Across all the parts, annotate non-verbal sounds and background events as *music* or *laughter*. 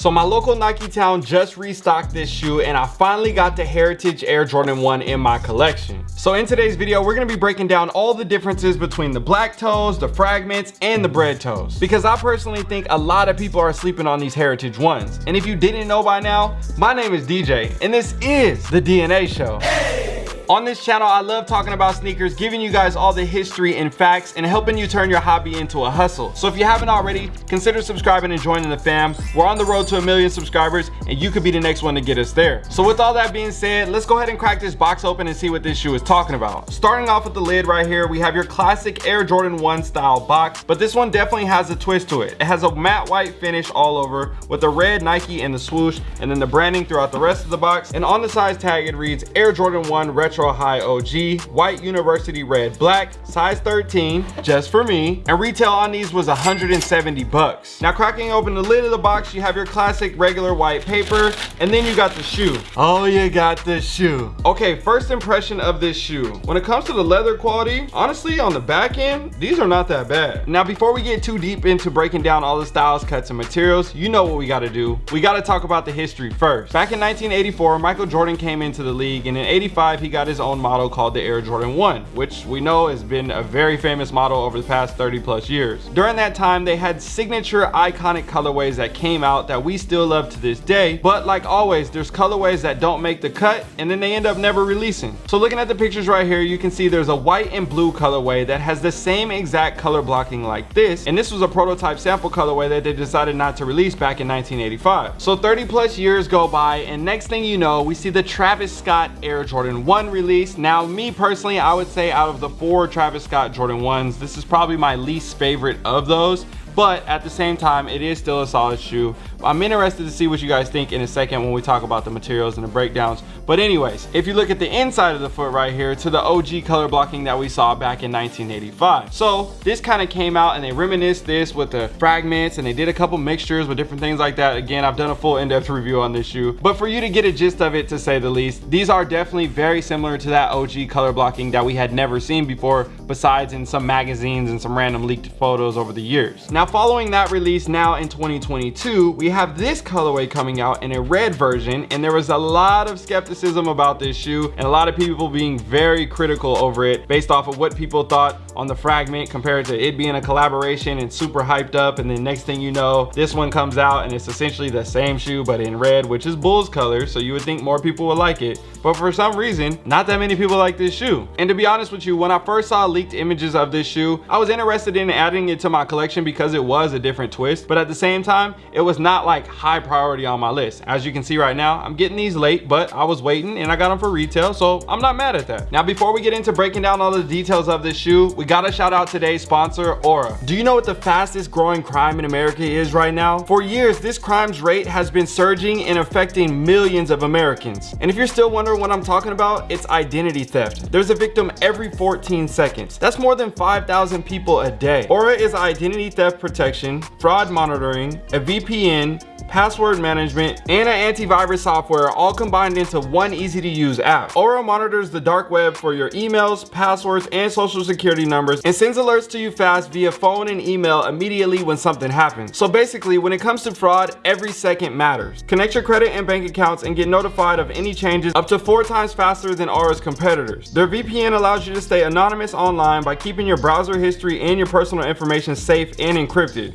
So my local Nike town just restocked this shoe and I finally got the Heritage Air Jordan 1 in my collection. So in today's video, we're gonna be breaking down all the differences between the black toes, the fragments, and the bread toes. Because I personally think a lot of people are sleeping on these Heritage ones. And if you didn't know by now, my name is DJ and this is The DNA Show. Hey! On this channel, I love talking about sneakers, giving you guys all the history and facts, and helping you turn your hobby into a hustle. So if you haven't already, consider subscribing and joining the fam. We're on the road to a million subscribers, and you could be the next one to get us there. So with all that being said, let's go ahead and crack this box open and see what this shoe is talking about. Starting off with the lid right here, we have your classic Air Jordan 1 style box, but this one definitely has a twist to it. It has a matte white finish all over with the red Nike and the swoosh, and then the branding throughout the rest of the box. And on the size tag, it reads Air Jordan 1 Retro Retro High OG, white university red black, size 13, just for me. And retail on these was 170 bucks. Now cracking open the lid of the box, you have your classic regular white paper, and then you got the shoe. Oh, you got the shoe. Okay, first impression of this shoe. When it comes to the leather quality, honestly, on the back end, these are not that bad. Now, before we get too deep into breaking down all the styles, cuts, and materials, you know what we gotta do. We gotta talk about the history first. Back in 1984, Michael Jordan came into the league, and in 85, he got his own model called the Air Jordan 1, which we know has been a very famous model over the past 30 plus years. During that time, they had signature iconic colorways that came out that we still love to this day, but like always, there's colorways that don't make the cut and then they end up never releasing. So looking at the pictures right here, you can see there's a white and blue colorway that has the same exact color blocking like this, and this was a prototype sample colorway that they decided not to release back in 1985. So 30 plus years go by, and next thing you know, we see the Travis Scott Air Jordan 1 release. Now, me personally, I would say out of the four Travis Scott Jordan 1s, this is probably my least favorite of those but at the same time it is still a solid shoe. I'm interested to see what you guys think in a second when we talk about the materials and the breakdowns. But anyways if you look at the inside of the foot right here to the og color blocking that we saw back in 1985 so this kind of came out and they reminisced this with the fragments and they did a couple mixtures with different things like that. Again i've done a full in-depth review on this shoe. But for you to get a gist of it to say the least these are definitely very similar to that og color blocking that we had never seen before besides in some magazines and some random leaked photos over the years. Now following that release now in 2022, we have this colorway coming out in a red version and there was a lot of skepticism about this shoe and a lot of people being very critical over it based off of what people thought on the fragment compared to it being a collaboration and super hyped up and then next thing you know, this one comes out and it's essentially the same shoe but in red which is Bulls color so you would think more people would like it but for some reason, not that many people like this shoe. And to be honest with you, when I first saw leaked images of this shoe, I was interested in adding it to my collection because because it was a different twist but at the same time it was not like high priority on my list. As you can see right now i'm getting these late but i was waiting and i got them for retail so i'm not mad at that. Now before we get into breaking down all the details of this shoe we gotta shout out today's sponsor aura do you know what the fastest growing crime in america is right now? For years this crimes rate has been surging and affecting millions of americans. And if you're still wondering what i'm talking about it's identity theft. There's a victim every 14 seconds. That's more than 5,000 people a day. Aura is identity theft protection, fraud monitoring, a VPN, password management, and an antivirus software all combined into one easy to use app. Aura monitors the dark web for your emails, passwords, and social security numbers and sends alerts to you fast via phone and email immediately when something happens. So basically, when it comes to fraud, every second matters. Connect your credit and bank accounts and get notified of any changes up to four times faster than Aura's competitors. Their VPN allows you to stay anonymous online by keeping your browser history and your personal information safe and.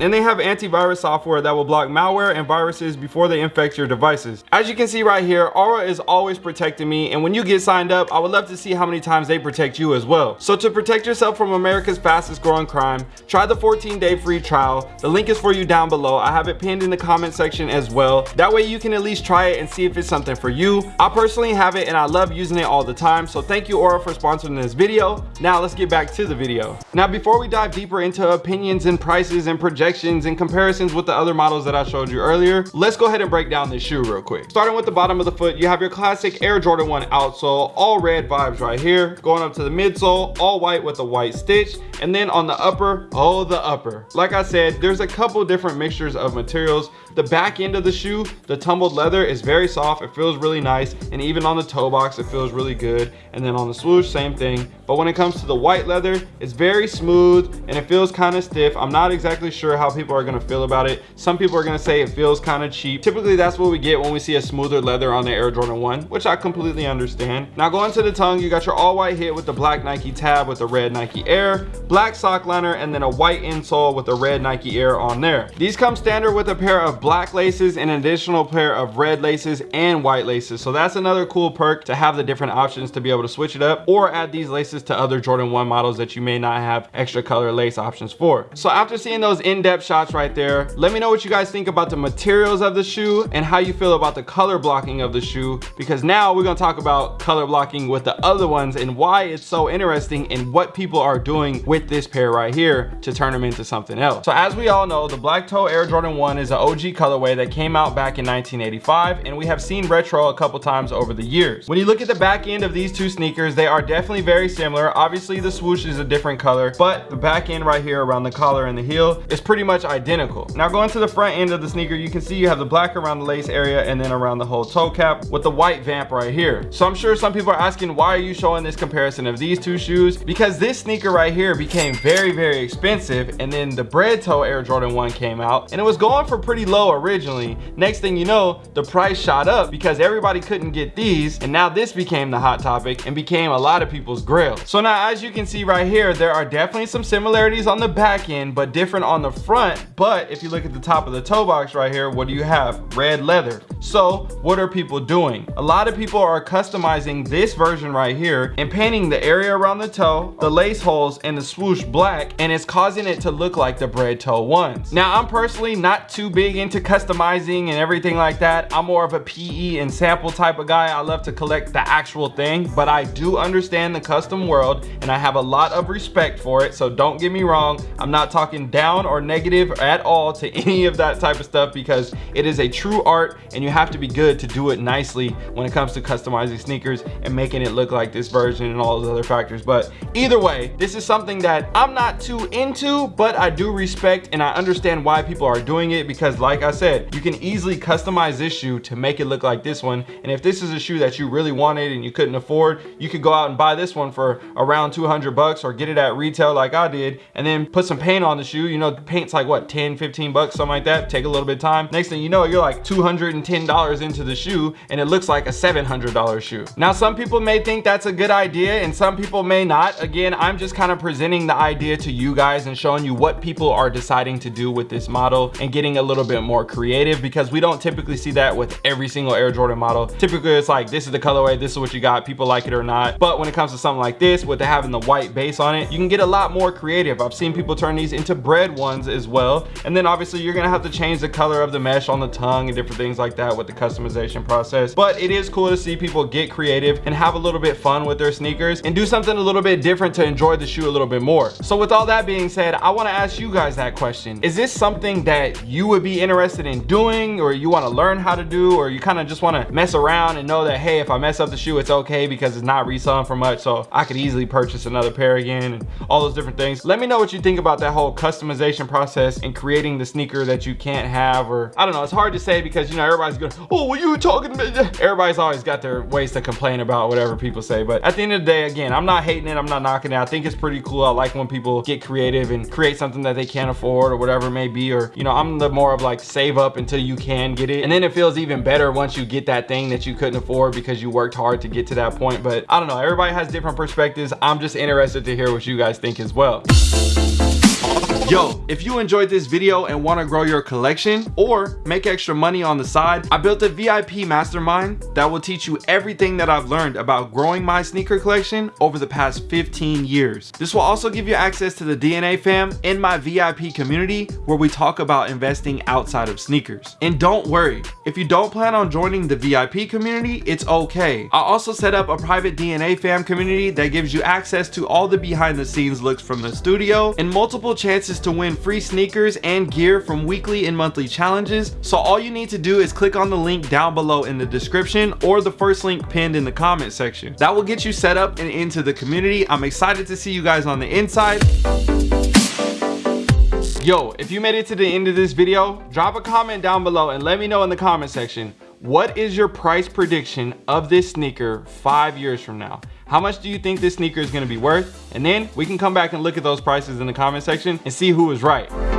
And they have antivirus software that will block malware and viruses before they infect your devices. As you can see right here, Aura is always protecting me and when you get signed up, I would love to see how many times they protect you as well. So to protect yourself from America's fastest growing crime, try the 14 day free trial. The link is for you down below. I have it pinned in the comment section as well. That way you can at least try it and see if it's something for you. I personally have it and I love using it all the time. So thank you Aura for sponsoring this video. Now let's get back to the video. Now before we dive deeper into opinions and prices and projections and comparisons with the other models that I showed you earlier, let's go ahead and break down this shoe real quick. Starting with the bottom of the foot, you have your classic Air Jordan 1 outsole, all red vibes right here. Going up to the midsole, all white with a white stitch. And then on the upper, oh, the upper. Like I said, there's a couple different mixtures of materials The back end of the shoe, the tumbled leather is very soft. It feels really nice. And even on the toe box, it feels really good. And then on the swoosh, same thing. But when it comes to the white leather, it's very smooth and it feels kind of stiff. I'm not exactly sure how people are gonna feel about it. Some people are gonna say it feels kind of cheap. Typically, that's what we get when we see a smoother leather on the Air Jordan 1, which I completely understand. Now going to the tongue, you got your all white hit with the black Nike tab with the red Nike Air, black sock liner, and then a white insole with the red Nike Air on there. These come standard with a pair of black laces an additional pair of red laces and white laces. So that's another cool perk to have the different options to be able to switch it up or add these laces to other Jordan 1 models that you may not have extra color lace options for. So after seeing those in-depth shots right there, let me know what you guys think about the materials of the shoe and how you feel about the color blocking of the shoe because now we're going to talk about color blocking with the other ones and why it's so interesting and what people are doing with this pair right here to turn them into something else. So as we all know, the Black Toe Air Jordan 1 is an OG colorway that came out back in 1985 and we have seen retro a couple times over the years. When you look at the back end of these two sneakers, they are definitely very similar. Obviously the swoosh is a different color, but the back end right here around the collar and the heel is pretty much identical. Now going to the front end of the sneaker, you can see you have the black around the lace area and then around the whole toe cap with the white vamp right here. So I'm sure some people are asking, why are you showing this comparison of these two shoes? Because this sneaker right here became very, very expensive and then the bread toe Air Jordan 1 came out and it was going for pretty low originally. Next thing you know, the price shot up because everybody couldn't get these and now this became the hot topic and became a lot of people's grail. So now as you can see right here, there are definitely some similarities on the back end but different on the front. But if you look at the top of the toe box right here, what do you have? Red leather. So what are people doing? A lot of people are customizing this version right here and painting the area around the toe, the lace holes, and the swoosh black, and it's causing it to look like the bread toe ones. Now, I'm personally not too big into customizing and everything like that. I'm more of a PE and sample type of guy. I love to collect the actual thing, but I do understand the custom world and I have a lot of respect for it. So don't get me wrong. I'm not talking down or negative at all to *laughs* any of that type of stuff because it is a true art and you have to be good to do it nicely when it comes to customizing sneakers and making it look like this version and all those other factors. But either way, this is something that I'm not too into, but I do respect and I understand why people are doing it because like I said, you can easily customize this shoe to make it look like this one. And if this is a shoe that you really wanted and you couldn't afford, you could go out and buy this one for around 200 bucks or get it at retail like I did and then put some paint on the shoe. You know, paint's like what, 10, 15 bucks, something like that. Take a little bit of time. Next thing you know, you're like $210 into the shoe and it looks like a $700 shoe. Now, some people may think that's a good idea and some people may not. Again, I'm just kind of presenting the idea to you guys and showing you what people are deciding to do with this model and getting a little bit more creative because we don't typically see that with every single Air Jordan model. Typically, it's like, this is the colorway, this is what you got, people like it or not. But when it comes to something like this, with having the white base on it, you can get a lot more creative. I've seen people turn these into bread ones as well. And then obviously you're gonna have to change the color of the mesh on the tongue and different things like that with the customization process. But it is cool to see people get creative and have a little bit fun with their sneakers and do something a little bit different to enjoy the shoe a little bit more. So with all that being said, I wanna ask you guys that question. Is this something that you would be interested in doing or you wanna learn how to do or you kind of just wanna mess around and know that, hey, if I mess up the shoe, it's okay because it's not reselling for much. So I could easily purchase another pair again and all those different things. Let me know what you think about that whole customization process and creating the sneaker that you can't have or I don't know. It's hard to say because, you know, everybody's going, oh, what you talking about? *laughs* Everybody's always got their ways to complain about whatever people say. But at the end of the day, again, I'm not hating it. I'm not knocking it. I think it's pretty cool. I like when people get creative and create something that they can't afford or whatever it may be. Or, you know, I'm the more of like save up until you can get it. And then it feels even better once you get that thing that you couldn't afford because you worked hard to get to that point. But I don't know. Everybody has different perspectives. I'm just interested to hear what you guys think as well. Yo, if you enjoyed this video and want to grow your collection or make extra money on the side, I built a VIP mastermind that will teach you everything that I've learned about growing my sneaker collection over the past 15 years. This will also give you access to the DNA fam in my VIP community where we talk about investing outside of sneakers. And don't worry, if you don't plan on joining the VIP community, it's okay. I also set up a private DNA fam community that gives you access to all the behind the scenes looks from the studio and multiple chances to win free sneakers and gear from weekly and monthly challenges. So all you need to do is click on the link down below in the description or the first link pinned in the comment section. That will get you set up and into the community. I'm excited to see you guys on the inside. Yo, if you made it to the end of this video, drop a comment down below and let me know in the comment section, what is your price prediction of this sneaker five years from now? How much do you think this sneaker is gonna be worth? And then we can come back and look at those prices in the comment section and see who was right.